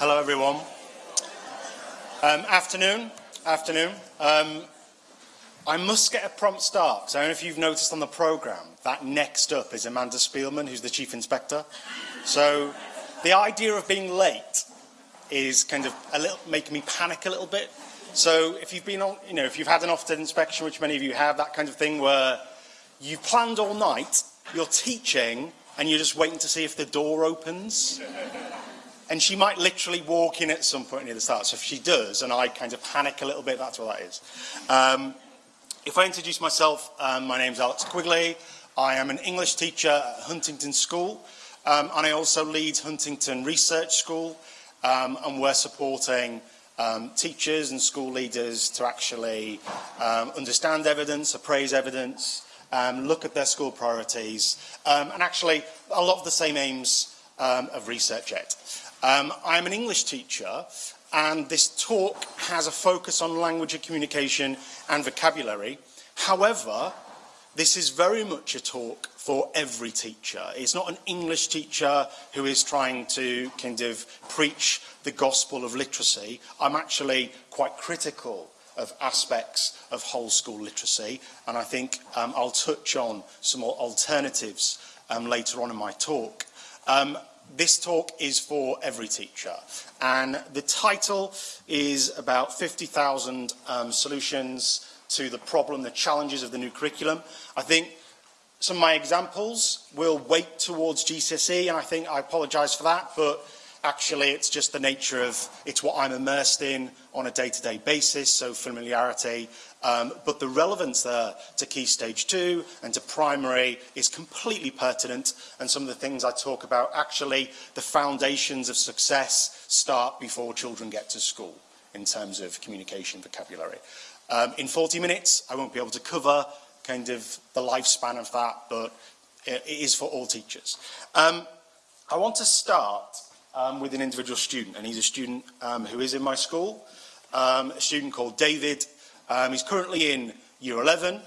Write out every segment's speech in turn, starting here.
Hello, everyone. Um, afternoon. Afternoon. Um, I must get a prompt start, because I don't know if you've noticed on the programme, that next up is Amanda Spielman, who's the Chief Inspector. So the idea of being late is kind of a little, making me panic a little bit. So if you've been on, you know, if you've had an Ofsted inspection, which many of you have, that kind of thing where you've planned all night, you're teaching, and you're just waiting to see if the door opens. And she might literally walk in at some point near the start. So if she does, and I kind of panic a little bit, that's what that is. Um, if I introduce myself, um, my name's Alex Quigley. I am an English teacher at Huntington School, um, and I also lead Huntington Research School, um, and we're supporting um, teachers and school leaders to actually um, understand evidence, appraise evidence, um, look at their school priorities, um, and actually a lot of the same aims um, of Research Ed. Um, I'm an English teacher and this talk has a focus on language and communication and vocabulary. However, this is very much a talk for every teacher. It's not an English teacher who is trying to kind of preach the gospel of literacy. I'm actually quite critical of aspects of whole school literacy, and I think um, I'll touch on some more alternatives um, later on in my talk. Um, This talk is for every teacher, and the title is about 50,000 um, solutions to the problem, the challenges of the new curriculum. I think some of my examples will weight towards GCSE, and I think I apologise for that, but actually it's just the nature of, it's what I'm immersed in on a day-to-day -day basis, so familiarity. Um, but the relevance there to Key Stage 2 and to primary is completely pertinent, and some of the things I talk about, actually the foundations of success start before children get to school in terms of communication vocabulary. Um, in 40 minutes, I won't be able to cover kind of the lifespan of that, but it, it is for all teachers. Um, I want to start um, with an individual student, and he's a student um, who is in my school, um, a student called David. Um, he's currently in year 11,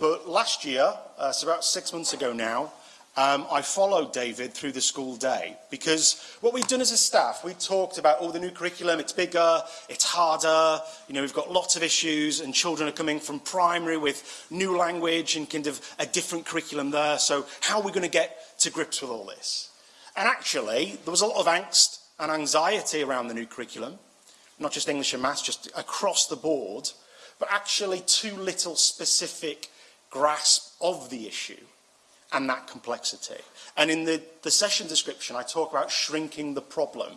but last year, uh, so about six months ago now, um, I followed David through the school day because what we've done as a staff, we talked about, oh, the new curriculum, it's bigger, it's harder, you know, we've got lots of issues and children are coming from primary with new language and kind of a different curriculum there. So how are we going to get to grips with all this? And actually, there was a lot of angst and anxiety around the new curriculum, not just English and maths, just across the board, but actually too little specific grasp of the issue and that complexity. And in the, the session description, I talk about shrinking the problem.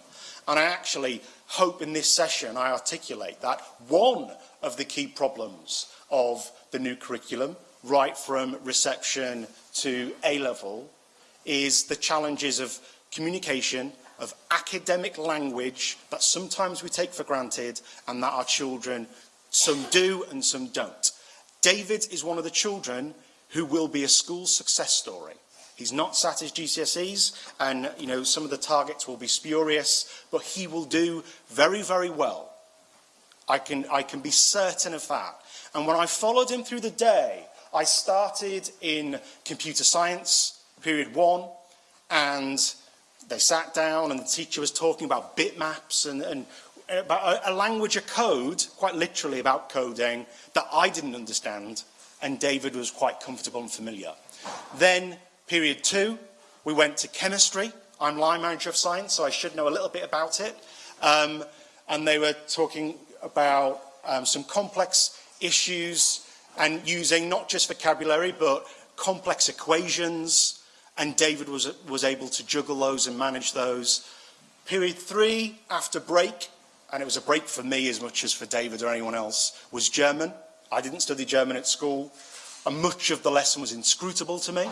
And I actually hope in this session I articulate that one of the key problems of the new curriculum, right from reception to A-level, is the challenges of communication, of academic language that sometimes we take for granted and that our children, some do and some don't. David is one of the children who will be a school success story. He's not sat his GCSEs and you know some of the targets will be spurious, but he will do very, very well. I can, I can be certain of that. And when I followed him through the day, I started in computer science, period one, and they sat down and the teacher was talking about bitmaps and, and about a, a language, a code, quite literally about coding, that I didn't understand and David was quite comfortable and familiar. Then, period two, we went to chemistry. I'm line manager of science, so I should know a little bit about it. Um, and they were talking about um, some complex issues and using not just vocabulary, but complex equations. And David was, was able to juggle those and manage those. Period three, after break, and it was a break for me as much as for David or anyone else, was German. I didn't study German at school, and much of the lesson was inscrutable to me.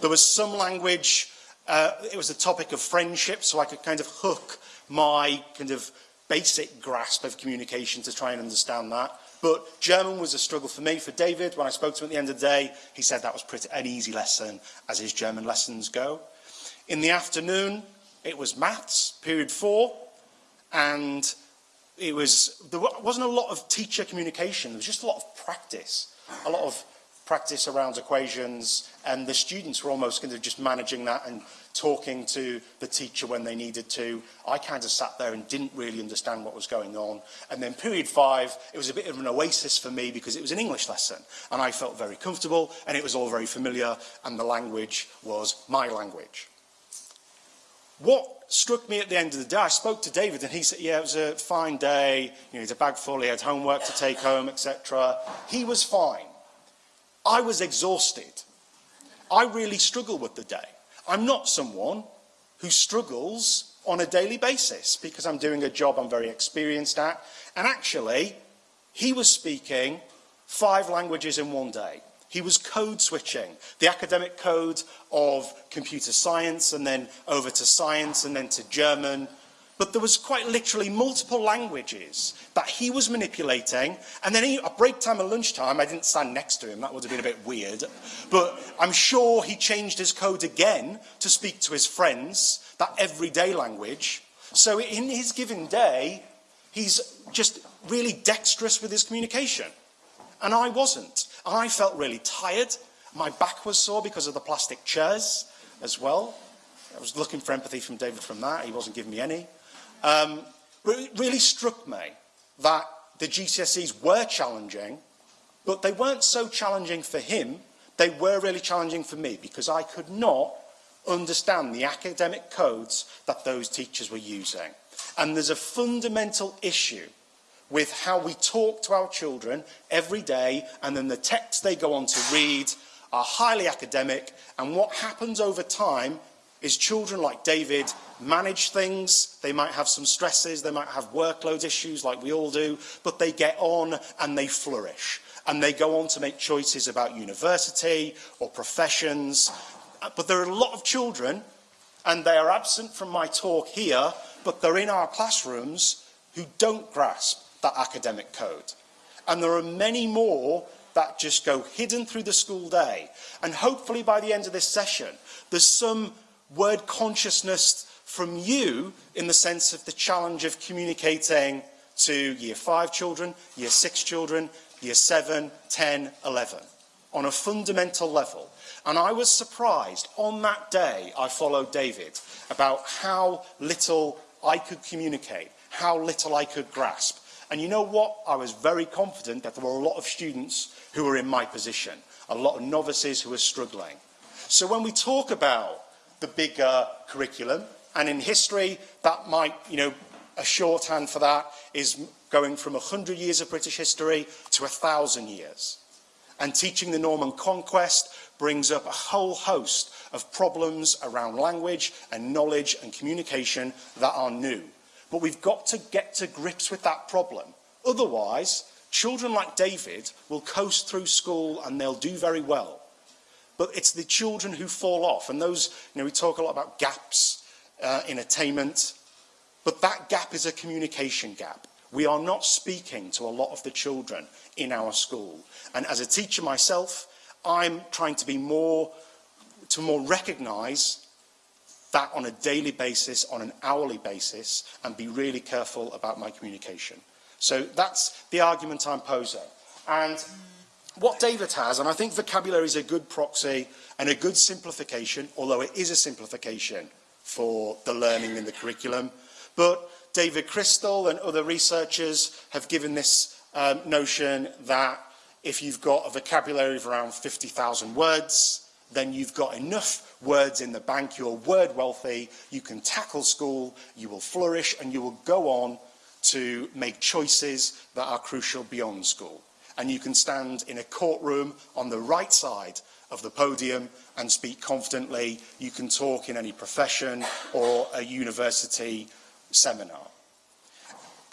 There was some language, uh, it was a topic of friendship, so I could kind of hook my kind of basic grasp of communication to try and understand that. But German was a struggle for me. For David, when I spoke to him at the end of the day, he said that was pretty an easy lesson, as his German lessons go. In the afternoon, it was maths, period four, and it was, there wasn't a lot of teacher communication. There was just a lot of practice, a lot of practice around equations, and the students were almost kind of just managing that and talking to the teacher when they needed to. I kind of sat there and didn't really understand what was going on. And then period five, it was a bit of an oasis for me because it was an English lesson. And I felt very comfortable and it was all very familiar and the language was my language. What struck me at the end of the day, I spoke to David and he said, yeah, it was a fine day, you know, he had a bag full, he had homework to take home, etc. He was fine. I was exhausted. I really struggled with the day. I'm not someone who struggles on a daily basis because I'm doing a job I'm very experienced at. And actually, he was speaking five languages in one day. He was code switching, the academic code of computer science and then over to science and then to German but there was quite literally multiple languages that he was manipulating. And then he, at break time and lunchtime, I didn't stand next to him, that would have been a bit weird. But I'm sure he changed his code again to speak to his friends, that everyday language. So in his given day, he's just really dexterous with his communication. And I wasn't. I felt really tired. My back was sore because of the plastic chairs as well. I was looking for empathy from David from that. He wasn't giving me any. Um, it really struck me that the GCSEs were challenging, but they weren't so challenging for him. They were really challenging for me because I could not understand the academic codes that those teachers were using. And there's a fundamental issue with how we talk to our children every day and then the texts they go on to read are highly academic and what happens over time is children like David manage things. They might have some stresses. They might have workload issues like we all do, but they get on and they flourish. And they go on to make choices about university or professions. Uh, but there are a lot of children, and they are absent from my talk here, but they're in our classrooms who don't grasp that academic code. And there are many more that just go hidden through the school day. And hopefully by the end of this session, there's some word consciousness from you in the sense of the challenge of communicating to year five children, year six children, year seven, 10, 11, on a fundamental level. And I was surprised on that day I followed David about how little I could communicate, how little I could grasp. And you know what? I was very confident that there were a lot of students who were in my position, a lot of novices who were struggling. So when we talk about the bigger curriculum. And in history, that might, you know, a shorthand for that is going from 100 years of British history to 1,000 years. And teaching the Norman conquest brings up a whole host of problems around language and knowledge and communication that are new. But we've got to get to grips with that problem. Otherwise, children like David will coast through school and they'll do very well But it's the children who fall off. And those, you know, we talk a lot about gaps uh, in attainment. But that gap is a communication gap. We are not speaking to a lot of the children in our school. And as a teacher myself, I'm trying to be more, to more recognize that on a daily basis, on an hourly basis, and be really careful about my communication. So that's the argument I'm posing. And what David has, and I think vocabulary is a good proxy and a good simplification, although it is a simplification for the learning in the curriculum. But David Crystal and other researchers have given this um, notion that if you've got a vocabulary of around 50,000 words, then you've got enough words in the bank, you're word wealthy, you can tackle school, you will flourish, and you will go on to make choices that are crucial beyond school and you can stand in a courtroom on the right side of the podium and speak confidently. You can talk in any profession or a university seminar.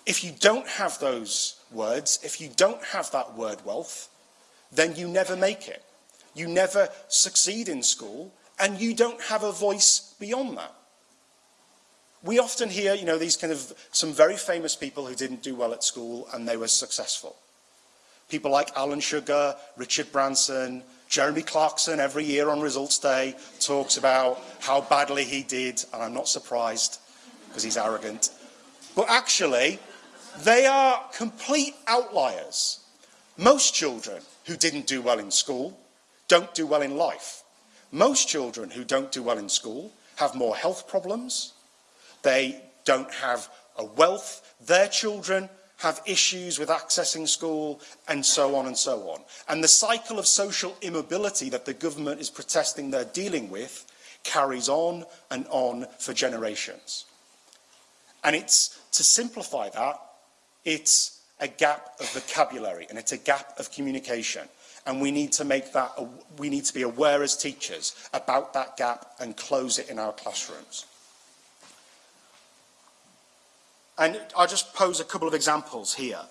If you don't have those words, if you don't have that word wealth, then you never make it. You never succeed in school and you don't have a voice beyond that. We often hear, you know, these kind of some very famous people who didn't do well at school and they were successful. People like Alan Sugar, Richard Branson, Jeremy Clarkson every year on results day talks about how badly he did, and I'm not surprised because he's arrogant. But actually, they are complete outliers. Most children who didn't do well in school don't do well in life. Most children who don't do well in school have more health problems. They don't have a wealth. Their children have issues with accessing school, and so on and so on. And the cycle of social immobility that the government is protesting they're dealing with carries on and on for generations. And it's, to simplify that, it's a gap of vocabulary and it's a gap of communication. And we need to make that, we need to be aware as teachers about that gap and close it in our classrooms. And I'll just pose a couple of examples here.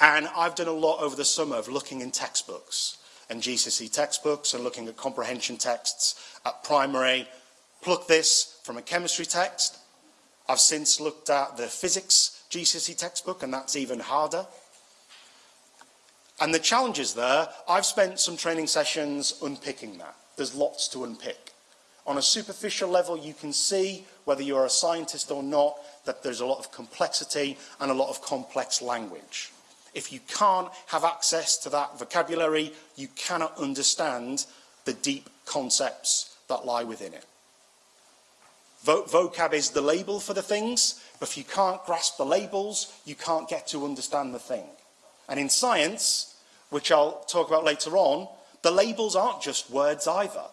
And I've done a lot over the summer of looking in textbooks and GCSE textbooks and looking at comprehension texts at primary. Pluck this from a chemistry text. I've since looked at the physics GCSE textbook and that's even harder. And the challenges there, I've spent some training sessions unpicking that. There's lots to unpick. On a superficial level, you can see, whether you're a scientist or not, that there's a lot of complexity and a lot of complex language. If you can't have access to that vocabulary, you cannot understand the deep concepts that lie within it. Vocab is the label for the things, but if you can't grasp the labels, you can't get to understand the thing. And in science, which I'll talk about later on, the labels aren't just words either.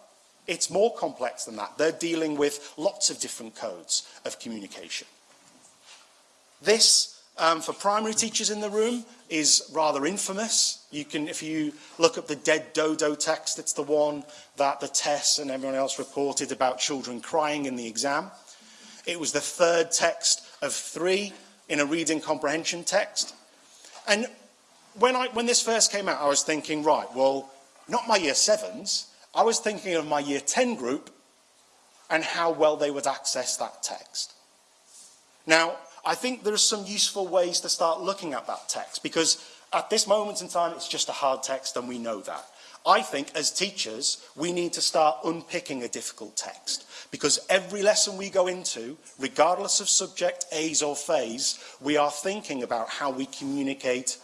It's more complex than that. They're dealing with lots of different codes of communication. This, um, for primary teachers in the room, is rather infamous. You can, if you look up the dead dodo text, it's the one that the TES and everyone else reported about children crying in the exam. It was the third text of three in a reading comprehension text. And when, I, when this first came out, I was thinking, right, well, not my year sevens, I was thinking of my year 10 group and how well they would access that text. Now, I think there are some useful ways to start looking at that text because at this moment in time, it's just a hard text and we know that. I think as teachers, we need to start unpicking a difficult text because every lesson we go into, regardless of subject, A's or phase, we are thinking about how we communicate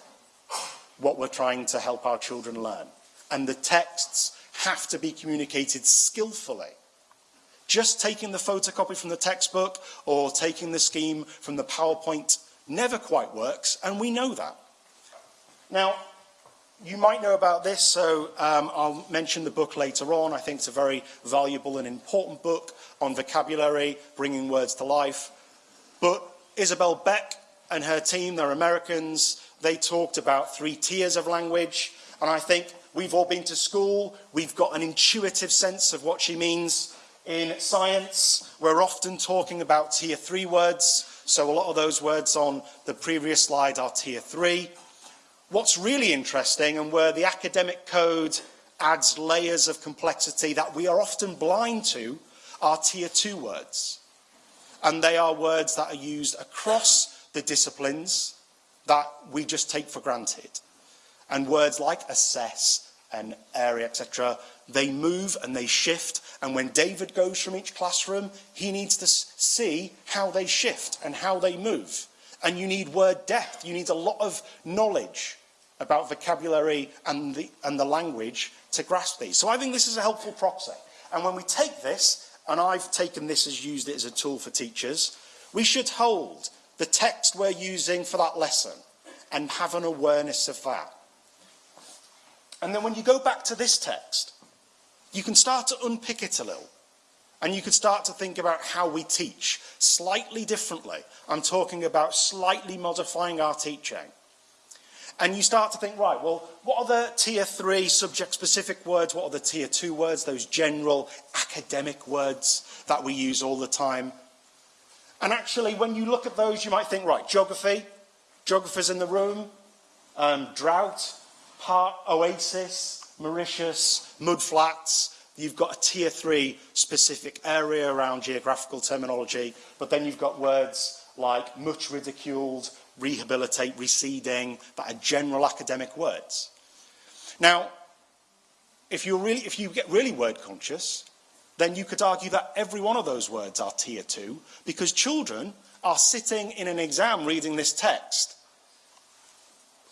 what we're trying to help our children learn. And the texts have to be communicated skillfully. Just taking the photocopy from the textbook or taking the scheme from the PowerPoint never quite works, and we know that. Now, you might know about this, so um, I'll mention the book later on. I think it's a very valuable and important book on vocabulary, bringing words to life. But Isabel Beck and her team, they're Americans, they talked about three tiers of language, and I think We've all been to school. We've got an intuitive sense of what she means. In science, we're often talking about tier three words. So a lot of those words on the previous slide are tier three. What's really interesting and where the academic code adds layers of complexity that we are often blind to are tier two words. And they are words that are used across the disciplines that we just take for granted. And words like assess and area, etc., they move and they shift. And when David goes from each classroom, he needs to see how they shift and how they move. And you need word depth. You need a lot of knowledge about vocabulary and the, and the language to grasp these. So I think this is a helpful proxy. And when we take this, and I've taken this as used it as a tool for teachers, we should hold the text we're using for that lesson and have an awareness of that. And then when you go back to this text, you can start to unpick it a little. And you can start to think about how we teach slightly differently. I'm talking about slightly modifying our teaching. And you start to think, right, well, what are the tier three subject specific words? What are the tier two words? Those general academic words that we use all the time. And actually, when you look at those, you might think, right, geography, geographers in the room, um, drought, Part Oasis, Mauritius, Mudflats. You've got a tier three specific area around geographical terminology, but then you've got words like much ridiculed, rehabilitate, receding, that are general academic words. Now, if, you're really, if you get really word conscious, then you could argue that every one of those words are tier two, because children are sitting in an exam reading this text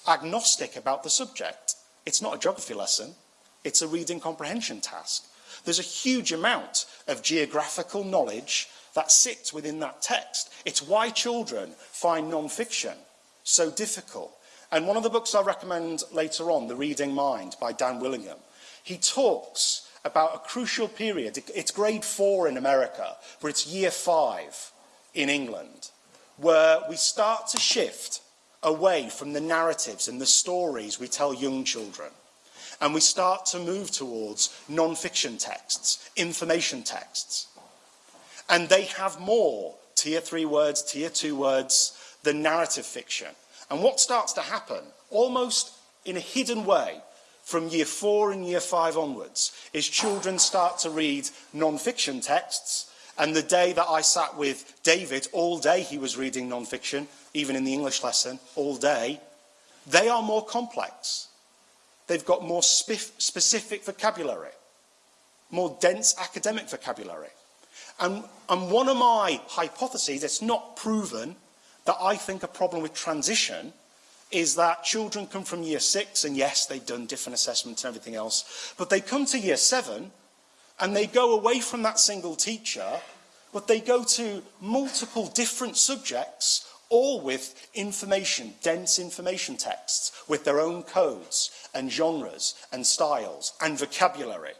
agnostic about the subject. It's not a geography lesson. It's a reading comprehension task. There's a huge amount of geographical knowledge that sits within that text. It's why children find non-fiction so difficult. And one of the books I recommend later on, The Reading Mind by Dan Willingham, he talks about a crucial period. It's grade four in America, but it's year five in England, where we start to shift away from the narratives and the stories we tell young children. And we start to move towards non-fiction texts, information texts. And they have more tier three words, tier two words than narrative fiction. And what starts to happen, almost in a hidden way, from year four and year five onwards, is children start to read non-fiction texts. And the day that I sat with David, all day he was reading non-fiction, even in the English lesson, all day. They are more complex. They've got more specific vocabulary, more dense academic vocabulary. And, and one of my hypotheses, it's not proven, that I think a problem with transition is that children come from year six, and yes, they've done different assessments and everything else, but they come to year seven, and they go away from that single teacher, but they go to multiple different subjects, or with information, dense information texts with their own codes and genres and styles and vocabulary.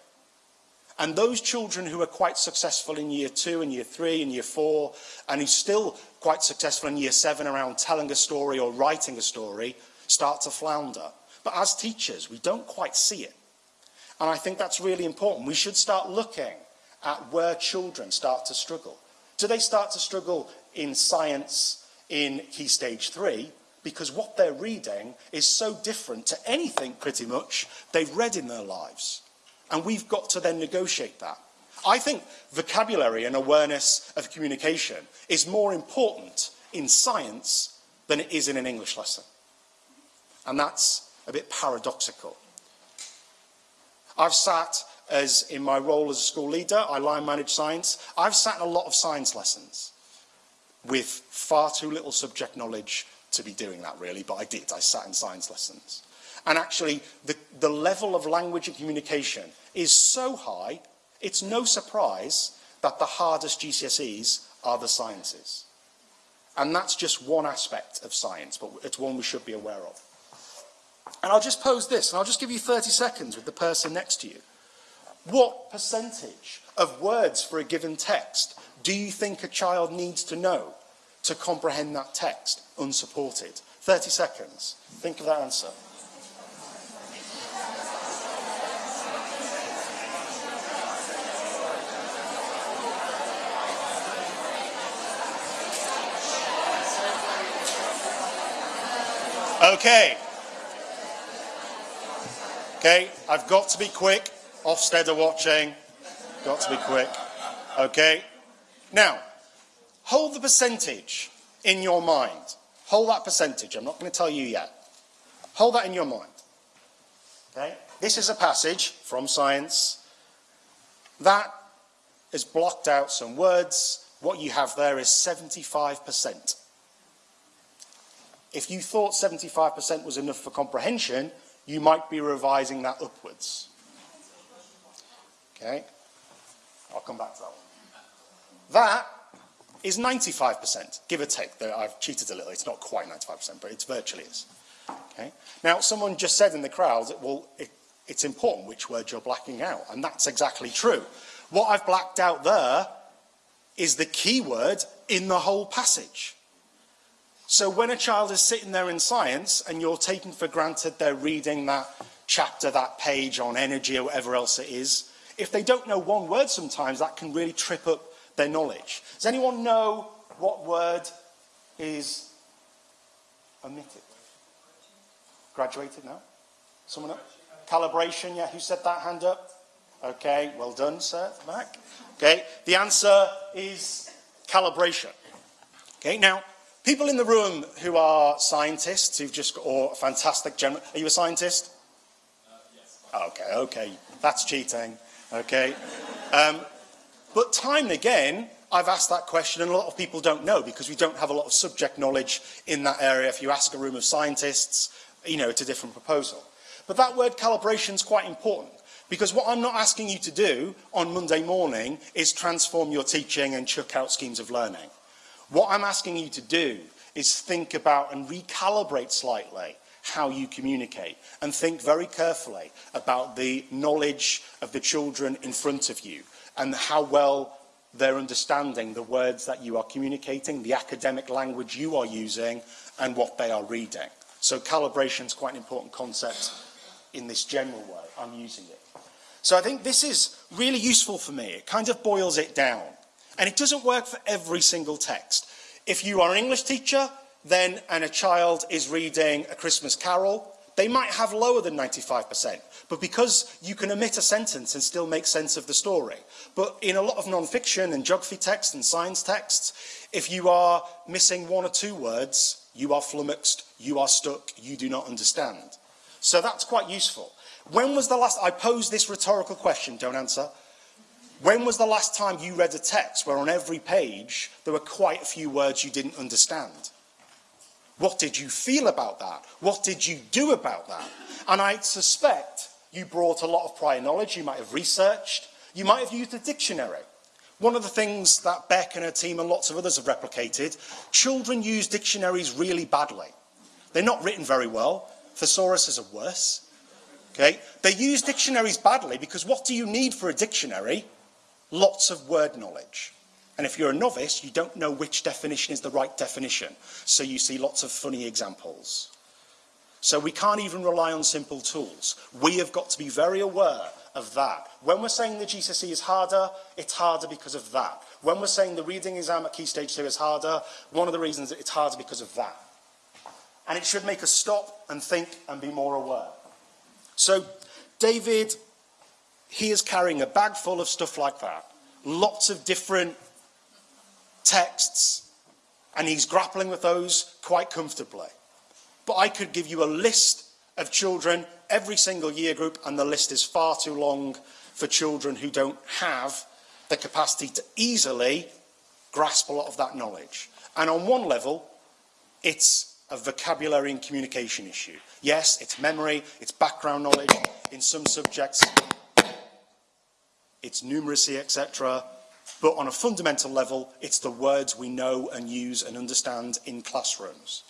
And those children who are quite successful in year two and year three and year four, and who still quite successful in year seven around telling a story or writing a story, start to flounder. But as teachers, we don't quite see it. And I think that's really important. We should start looking at where children start to struggle. Do they start to struggle in science, in Key Stage 3? Because what they're reading is so different to anything, pretty much, they've read in their lives. And we've got to then negotiate that. I think vocabulary and awareness of communication is more important in science than it is in an English lesson. And that's a bit paradoxical. I've sat as in my role as a school leader, I line manage science. I've sat in a lot of science lessons with far too little subject knowledge to be doing that really, but I did. I sat in science lessons. And actually, the, the level of language and communication is so high, it's no surprise that the hardest GCSEs are the sciences. And that's just one aspect of science, but it's one we should be aware of. And I'll just pose this, and I'll just give you 30 seconds with the person next to you. What percentage of words for a given text do you think a child needs to know to comprehend that text unsupported? 30 seconds. Think of that answer. Okay. Okay, I've got to be quick. Ofsted are watching. Got to be quick. Okay. Now, hold the percentage in your mind. Hold that percentage. I'm not going to tell you yet. Hold that in your mind. Okay. This is a passage from science that has blocked out some words. What you have there is 75%. If you thought 75% was enough for comprehension, you might be revising that upwards. Okay? I'll come back to that one. That is 95%, give or take. Though I've cheated a little. It's not quite 95%, but it virtually is. Okay? Now, someone just said in the crowd, well, it, it's important which word you're blacking out, and that's exactly true. What I've blacked out there is the key word in the whole passage. So when a child is sitting there in science and you're taking for granted they're reading that chapter, that page on energy or whatever else it is, if they don't know one word sometimes, that can really trip up their knowledge. Does anyone know what word is omitted? Graduated now? Someone else? Calibration, yeah, who said that? Hand up. Okay, well done, sir, back. Okay, the answer is calibration. Okay, now, people in the room who are scientists, who've just got, or fantastic general, are you a scientist? Uh, yes. Okay, okay, that's cheating. Okay. Um, but time and again, I've asked that question and a lot of people don't know because we don't have a lot of subject knowledge in that area. If you ask a room of scientists, you know, it's a different proposal. But that word calibration is quite important Because what I'm not asking you to do on Monday morning is transform your teaching and chuck out schemes of learning. What I'm asking you to do is think about and recalibrate slightly how you communicate and think very carefully about the knowledge of the children in front of you and how well they're understanding the words that you are communicating, the academic language you are using and what they are reading. So calibration is quite an important concept in this general way. I'm using it. So I think this is really useful for me. It kind of boils it down. And it doesn't work for every single text. If you are an English teacher, then, and a child is reading A Christmas Carol, they might have lower than 95%, but because you can omit a sentence and still make sense of the story. But in a lot of non-fiction and geography texts and science texts, if you are missing one or two words, you are flummoxed, you are stuck, you do not understand. So that's quite useful. When was the last, I posed this rhetorical question, don't answer. When was the last time you read a text where on every page there were quite a few words you didn't understand? What did you feel about that? What did you do about that? And I suspect you brought a lot of prior knowledge, you might have researched, you might have used a dictionary. One of the things that Beck and her team and lots of others have replicated, children use dictionaries really badly. They're not written very well. Thesauruses are worse. Okay? They use dictionaries badly because what do you need for a dictionary? Lots of word knowledge. And if you're a novice, you don't know which definition is the right definition. So you see lots of funny examples. So we can't even rely on simple tools. We have got to be very aware of that. When we're saying the GCSE is harder, it's harder because of that. When we're saying the reading exam at Key Stage 2 is harder, one of the reasons it's harder because of that. And it should make us stop and think and be more aware. So David, he is carrying a bag full of stuff like that. Lots of different texts, and he's grappling with those quite comfortably. But I could give you a list of children, every single year group, and the list is far too long for children who don't have the capacity to easily grasp a lot of that knowledge. And on one level, it's a vocabulary and communication issue. Yes, it's memory, it's background knowledge, in some subjects, it's numeracy, etc. But on a fundamental level, it's the words we know and use and understand in classrooms.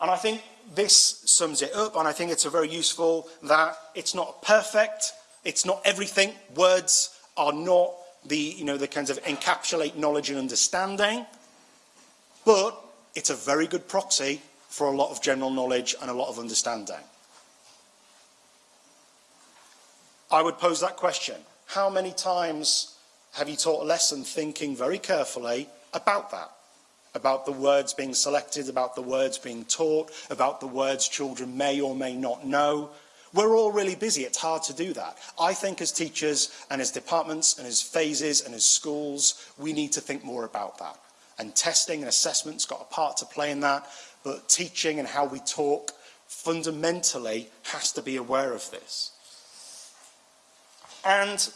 And I think this sums it up, and I think it's a very useful that it's not perfect, it's not everything. Words are not the, you know, the kinds of encapsulate knowledge and understanding, but it's a very good proxy for a lot of general knowledge and a lot of understanding. I would pose that question. How many times have you taught a lesson thinking very carefully about that? About the words being selected, about the words being taught, about the words children may or may not know. We're all really busy. It's hard to do that. I think as teachers and as departments and as phases and as schools, we need to think more about that. And testing and assessment's got a part to play in that, but teaching and how we talk fundamentally has to be aware of this. And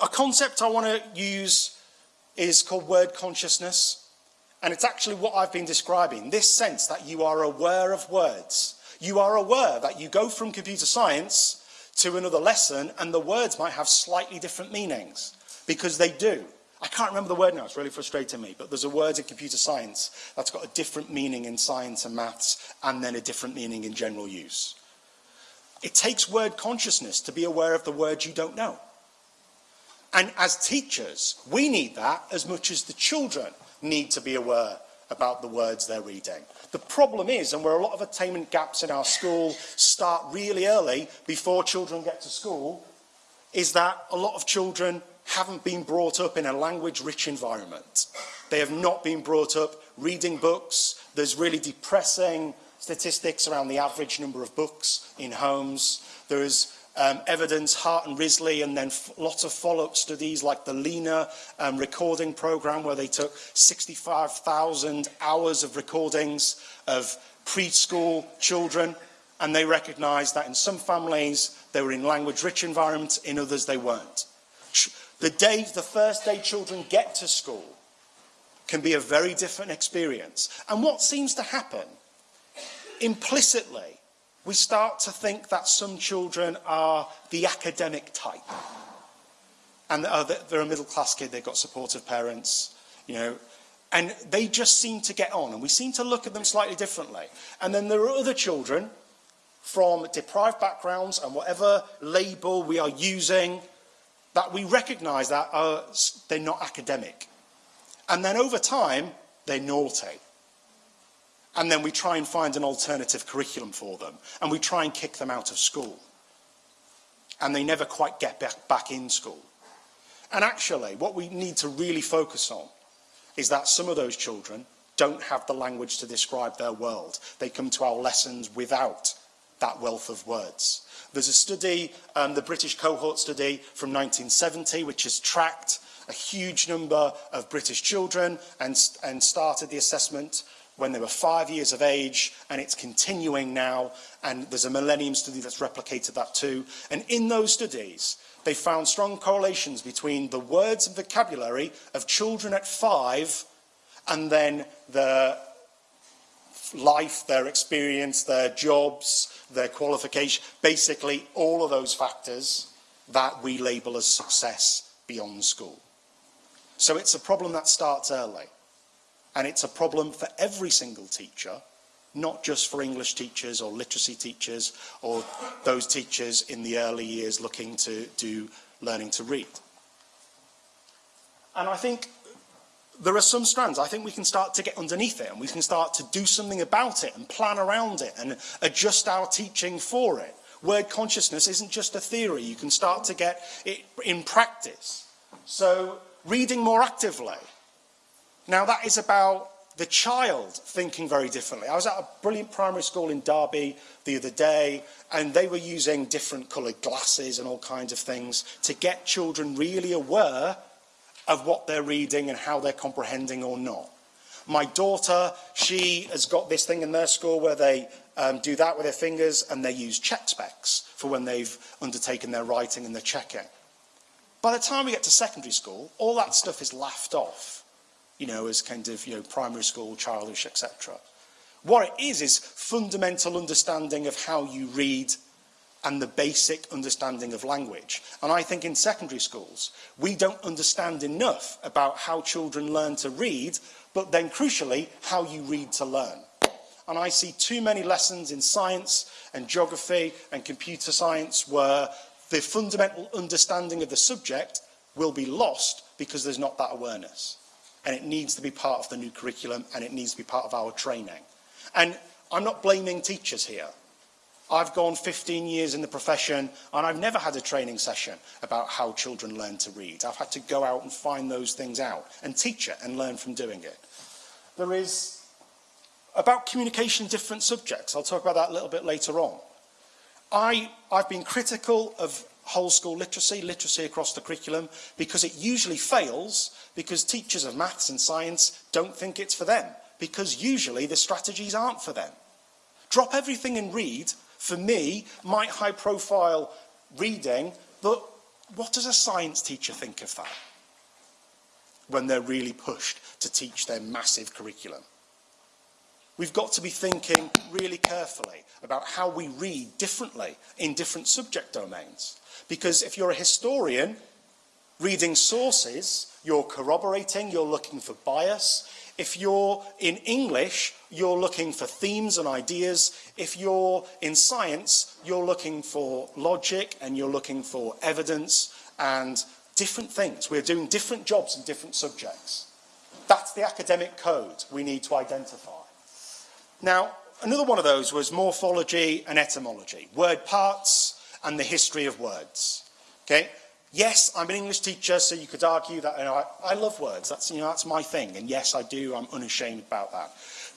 a concept I want to use is called word consciousness. And it's actually what I've been describing, this sense that you are aware of words. You are aware that you go from computer science to another lesson and the words might have slightly different meanings, because they do. I can't remember the word now, it's really frustrating me, but there's a word in computer science that's got a different meaning in science and maths and then a different meaning in general use. It takes word consciousness to be aware of the words you don't know. And as teachers, we need that as much as the children need to be aware about the words they're reading. The problem is, and where a lot of attainment gaps in our school start really early before children get to school, is that a lot of children haven't been brought up in a language-rich environment. They have not been brought up reading books. There's really depressing statistics around the average number of books in homes. There is um, evidence, Hart and Risley, and then lots of follow-up studies like the LENA um, recording program where they took 65,000 hours of recordings of preschool children and they recognised that in some families they were in language-rich environments, in others they weren't. The day, the first day children get to school can be a very different experience. And what seems to happen implicitly we start to think that some children are the academic type. And they're a middle class kid, they've got supportive parents, you know, and they just seem to get on and we seem to look at them slightly differently. And then there are other children from deprived backgrounds and whatever label we are using that we recognise that are, they're not academic. And then over time, they're naughty. and then we try and find an alternative curriculum for them, and we try and kick them out of school. And they never quite get back, back in school. And actually, what we need to really focus on is that some of those children don't have the language to describe their world. They come to our lessons without that wealth of words. There's a study, um, the British cohort study from 1970, which has tracked a huge number of British children and, and started the assessment when they were five years of age, and it's continuing now, and there's a Millennium study that's replicated that too. And in those studies, they found strong correlations between the words and vocabulary of children at five and then the life, their experience, their jobs, their qualification, basically all of those factors that we label as success beyond school. So it's a problem that starts early. And it's a problem for every single teacher, not just for English teachers or literacy teachers or those teachers in the early years looking to do learning to read. And I think there are some strands. I think we can start to get underneath it and we can start to do something about it and plan around it and adjust our teaching for it. Word consciousness isn't just a theory. You can start to get it in practice. So reading more actively. Now that is about the child thinking very differently. I was at a brilliant primary school in Derby the other day and they were using different coloured glasses and all kinds of things to get children really aware of what they're reading and how they're comprehending or not. My daughter, she has got this thing in their school where they um, do that with their fingers and they use check specs for when they've undertaken their writing and their checking. By the time we get to secondary school, all that stuff is laughed off, you know, as kind of, you know, primary school, childish, etc. What it is, is fundamental understanding of how you read and the basic understanding of language. And I think in secondary schools, we don't understand enough about how children learn to read, but then crucially, how you read to learn. And I see too many lessons in science and geography and computer science where the fundamental understanding of the subject will be lost because there's not that awareness. and it needs to be part of the new curriculum and it needs to be part of our training. And I'm not blaming teachers here. I've gone 15 years in the profession and I've never had a training session about how children learn to read. I've had to go out and find those things out and teach it and learn from doing it. There is about communication different subjects. I'll talk about that a little bit later on. I, I've been critical of whole school literacy, literacy across the curriculum, because it usually fails because teachers of maths and science don't think it's for them, because usually the strategies aren't for them. Drop everything and read for me, might high profile reading, but what does a science teacher think of that? When they're really pushed to teach their massive curriculum. We've got to be thinking really carefully about how we read differently in different subject domains. Because if you're a historian, reading sources, you're corroborating, you're looking for bias, if you're in English, you're looking for themes and ideas. If you're in science, you're looking for logic and you're looking for evidence and different things. We're doing different jobs in different subjects. That's the academic code we need to identify. Now, another one of those was morphology and etymology, word parts and the history of words. Okay? Yes, I'm an English teacher, so you could argue that you know, I, I love words. That's, you know, that's my thing. And yes, I do. I'm unashamed about that.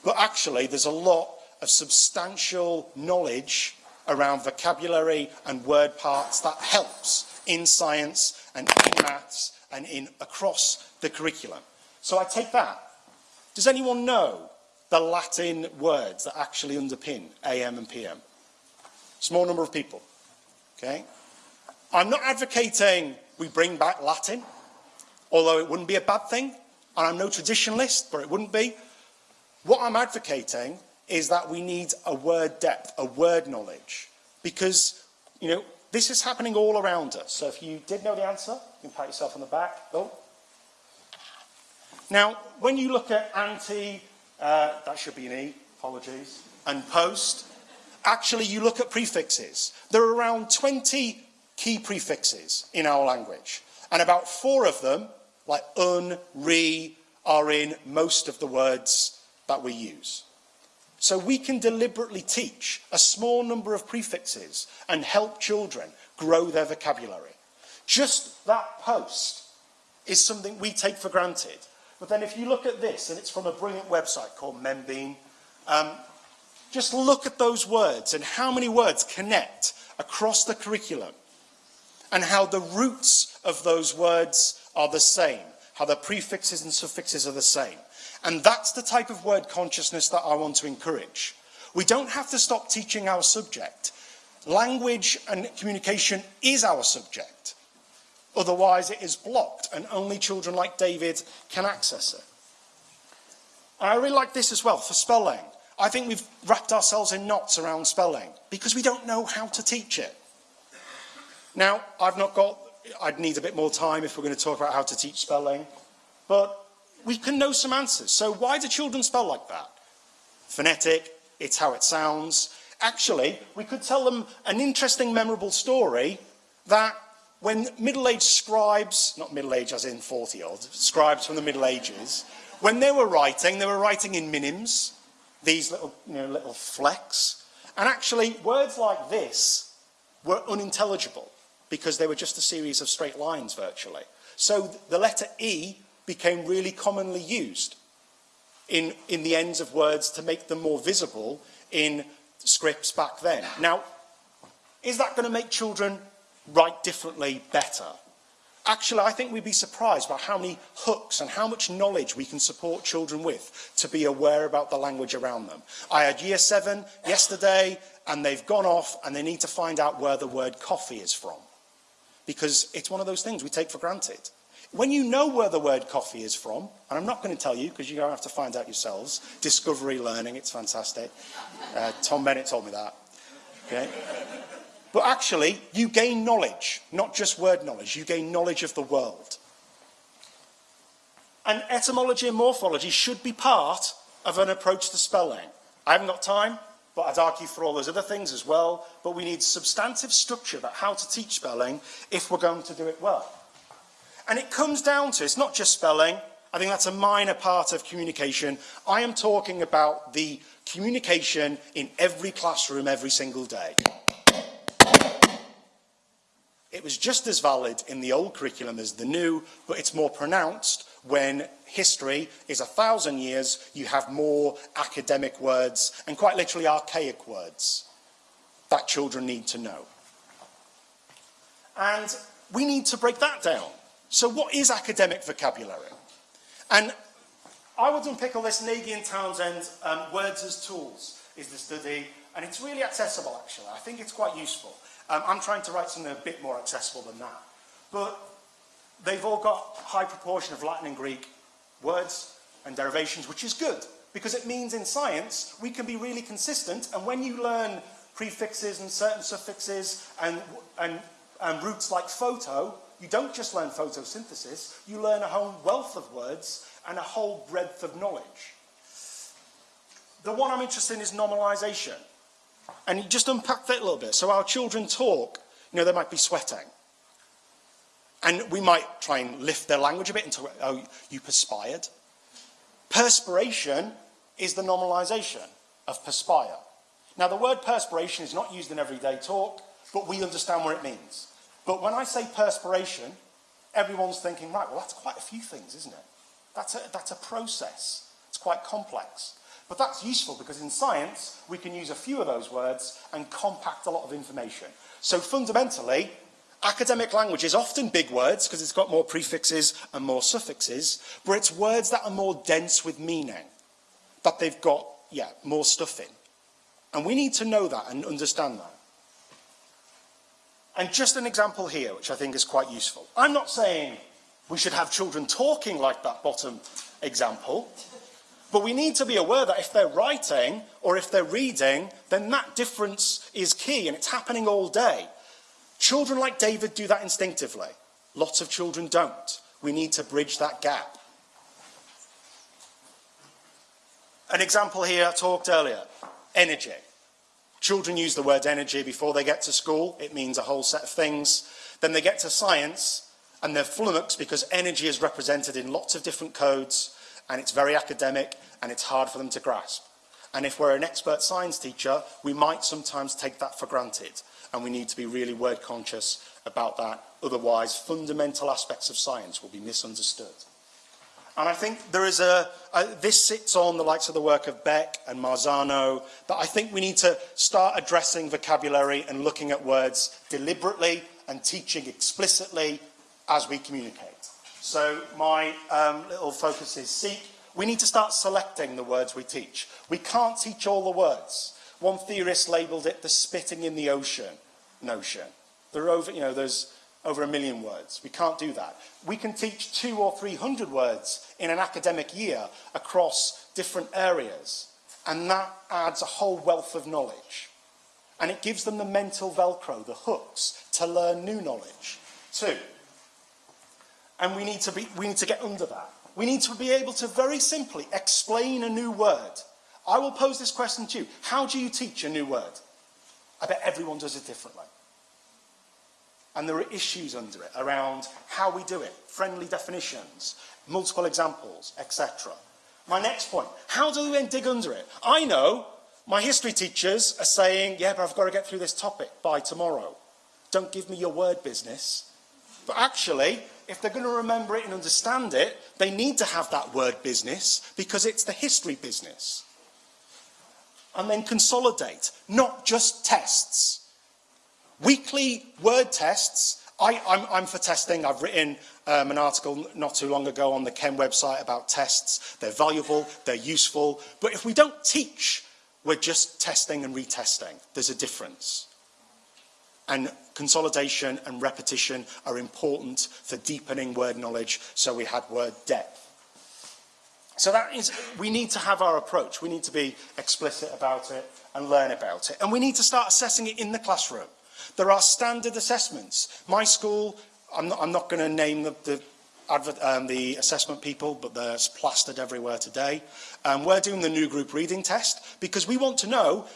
But actually, there's a lot of substantial knowledge around vocabulary and word parts that helps in science and in maths and in across the curriculum. So I take that. Does anyone know the Latin words that actually underpin AM and PM? Small number of people. Okay? I'm not advocating we bring back Latin, although it wouldn't be a bad thing, and I'm no traditionalist, but it wouldn't be. What I'm advocating is that we need a word depth, a word knowledge, because, you know, this is happening all around us. So if you did know the answer, you can pat yourself on the back. Oh. Now, when you look at anti, uh, that should be an E, apologies, and post, actually you look at prefixes. There are around 20 key prefixes in our language, and about four of them, like un, re, are in most of the words that we use. So we can deliberately teach a small number of prefixes and help children grow their vocabulary. Just that post is something we take for granted. But then if you look at this, and it's from a brilliant website called Membean, um, just look at those words and how many words connect across the curriculum and how the roots of those words are the same, how the prefixes and suffixes are the same. And that's the type of word consciousness that I want to encourage. We don't have to stop teaching our subject. Language and communication is our subject. Otherwise, it is blocked, and only children like David can access it. I really like this as well for spelling. I think we've wrapped ourselves in knots around spelling because we don't know how to teach it. Now, I've not got, I'd need a bit more time if we're going to talk about how to teach spelling, but we can know some answers. So why do children spell like that? Phonetic, it's how it sounds. Actually, we could tell them an interesting, memorable story that when middle-aged scribes, not middle-aged as in 40-odd, scribes from the Middle Ages, when they were writing, they were writing in minims, these little, you know, little flecks. And actually, words like this were unintelligible because they were just a series of straight lines virtually. So the letter E became really commonly used in, in the ends of words to make them more visible in scripts back then. Now, is that going to make children write differently better? Actually, I think we'd be surprised by how many hooks and how much knowledge we can support children with to be aware about the language around them. I had year seven yesterday, and they've gone off, and they need to find out where the word coffee is from. Because it's one of those things we take for granted. When you know where the word coffee is from, and I'm not going to tell you because you're going to have to find out yourselves, discovery learning, it's fantastic. Uh, Tom Bennett told me that. Okay? But actually, you gain knowledge, not just word knowledge, you gain knowledge of the world. And etymology and morphology should be part of an approach to spelling. I haven't got time, but I'd argue for all those other things as well. But we need substantive structure about how to teach spelling if we're going to do it well. And it comes down to, it's not just spelling, I think that's a minor part of communication. I am talking about the communication in every classroom every single day. It was just as valid in the old curriculum as the new, but it's more pronounced when history is a thousand years, you have more academic words and quite literally archaic words that children need to know. And we need to break that down. So what is academic vocabulary? And I would unpick all this Nagy and Townsend, um, Words as Tools is the study, and it's really accessible actually. I think it's quite useful. Um, I'm trying to write something a bit more accessible than that. But they've all got a high proportion of Latin and Greek words and derivations, which is good, because it means in science we can be really consistent, and when you learn prefixes and certain suffixes and, and, and roots like photo, you don't just learn photosynthesis, you learn a whole wealth of words and a whole breadth of knowledge. The one I'm interested in is nominalization. And you just unpack that a little bit. So our children talk, you know, they might be sweating. And we might try and lift their language a bit and oh, you perspired. Perspiration is the nominalization of perspire. Now, the word perspiration is not used in everyday talk, but we understand what it means. But when I say perspiration, everyone's thinking, right, well, that's quite a few things, isn't it? That's a, that's a process. It's quite complex. But that's useful because in science, we can use a few of those words and compact a lot of information. So fundamentally, academic language is often big words because it's got more prefixes and more suffixes, but it's words that are more dense with meaning, that they've got, yeah, more stuff in. And we need to know that and understand that. And just an example here, which I think is quite useful. I'm not saying we should have children talking like that bottom example, But we need to be aware that if they're writing or if they're reading, then that difference is key and it's happening all day. Children like David do that instinctively. Lots of children don't. We need to bridge that gap. An example here I talked earlier, energy. Children use the word energy before they get to school. It means a whole set of things. Then they get to science and they're flummoxed because energy is represented in lots of different codes and it's very academic and it's hard for them to grasp. And if we're an expert science teacher, we might sometimes take that for granted and we need to be really word conscious about that. Otherwise, fundamental aspects of science will be misunderstood. And I think there is a, a, this sits on the likes of the work of Beck and Marzano, that I think we need to start addressing vocabulary and looking at words deliberately and teaching explicitly as we communicate. So my um, little focus is seek. We need to start selecting the words we teach. We can't teach all the words. One theorist labelled it the spitting in the ocean notion. There are over, you know, there's over a million words. We can't do that. We can teach two or three hundred words in an academic year across different areas, and that adds a whole wealth of knowledge. And it gives them the mental velcro, the hooks, to learn new knowledge. Two, And we need to, be, we need to get under that. We need to be able to very simply explain a new word. I will pose this question to you. How do you teach a new word? I bet everyone does it differently. And there are issues under it around how we do it, friendly definitions, multiple examples, etc. My next point, how do we then dig under it? I know my history teachers are saying, yeah, but I've got to get through this topic by tomorrow. Don't give me your word business. But actually, if they're going to remember it and understand it, they need to have that word business because it's the history business. And then consolidate, not just tests. Weekly word tests. I, I'm, I'm for testing. I've written um, an article not too long ago on the Ken website about tests. They're valuable, they're useful. But if we don't teach, we're just testing and retesting. There's a difference. And consolidation and repetition are important for deepening word knowledge, so we had word depth. So that is, we need to have our approach. We need to be explicit about it and learn about it. And we need to start assessing it in the classroom. There are standard assessments. My school, I'm not, I'm not going to name the, the, advert, um, the assessment people, but they're plastered everywhere today. Um, we're doing the new group reading test because we want to know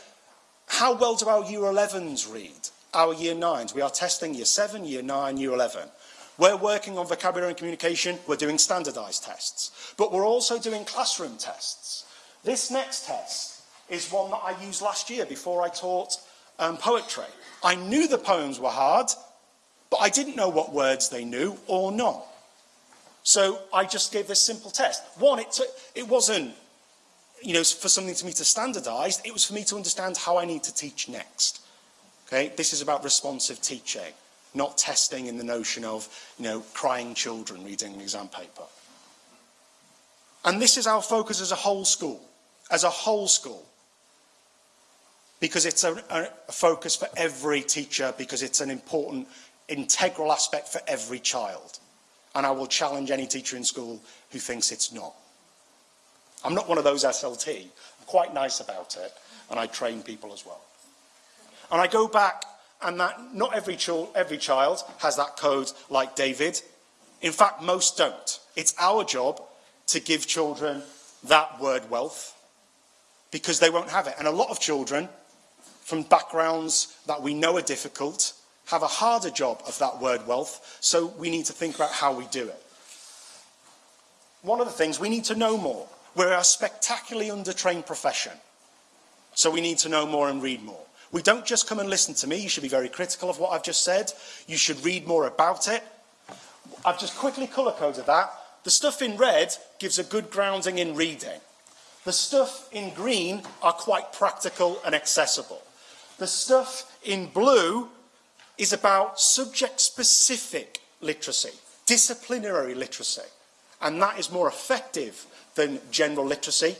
how well do our Year 11s read, our Year 9s. We are testing Year 7, Year 9, Year 11. We're working on vocabulary and communication. We're doing standardised tests. But we're also doing classroom tests. This next test is one that I used last year before I taught um, poetry. I knew the poems were hard, but I didn't know what words they knew or not. So I just gave this simple test. One, it, took, it wasn't you know, for something to me to standardise, it was for me to understand how I need to teach next. Okay, this is about responsive teaching, not testing in the notion of, you know, crying children reading an exam paper. And this is our focus as a whole school, as a whole school because it's a, a, focus for every teacher, because it's an important, integral aspect for every child. And I will challenge any teacher in school who thinks it's not. I'm not one of those SLT. I'm quite nice about it, and I train people as well. And I go back, and that not every, ch every child has that code like David. In fact, most don't. It's our job to give children that word wealth because they won't have it. And a lot of children from backgrounds that we know are difficult, have a harder job of that word wealth, so we need to think about how we do it. One of the things, we need to know more. We're a spectacularly undertrained profession, so we need to know more and read more. We don't just come and listen to me, you should be very critical of what I've just said. You should read more about it. I've just quickly colour-coded that. The stuff in red gives a good grounding in reading. The stuff in green are quite practical and accessible. The stuff in blue is about subject-specific literacy, disciplinary literacy. And that is more effective than general literacy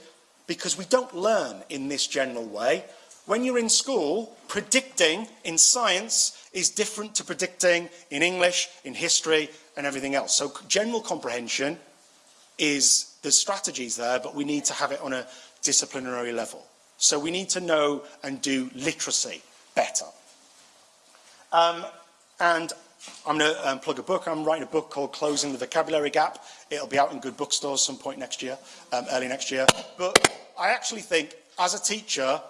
because we don't learn in this general way. When you're in school, predicting in science is different to predicting in English, in history, and everything else. So general comprehension is there's strategies there, but we need to have it on a disciplinary level. So we need to know and do literacy better. Um, and I'm going to um, plug a book. I'm writing a book called Closing the Vocabulary Gap. It'll be out in good bookstores some point next year, um, early next year. But I actually think, as a teacher,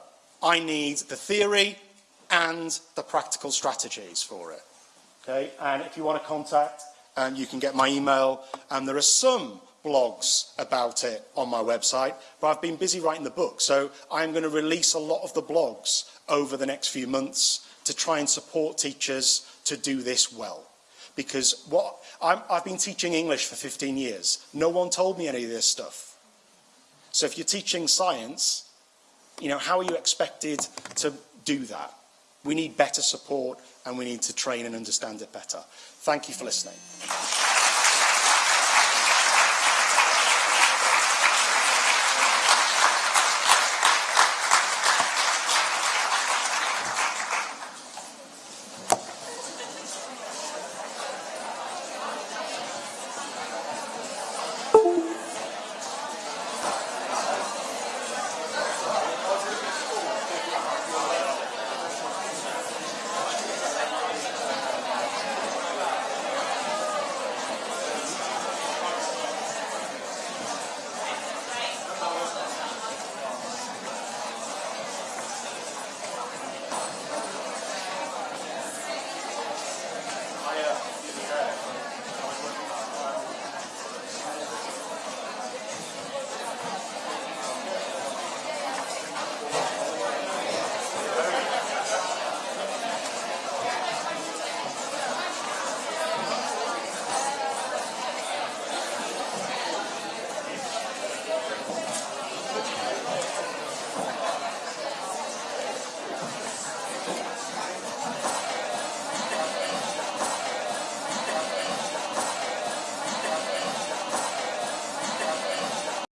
I need the theory and the practical strategies for it. Okay, and if you want to contact, um, you can get my email. And there are some blogs about it on my website, but I've been busy writing the book. So I'm going to release a lot of the blogs over the next few months to try and support teachers to do this well. Because what I'm, I've been teaching English for 15 years. No one told me any of this stuff. So if you're teaching science, you know, how are you expected to do that? We need better support and we need to train and understand it better. Thank you for listening.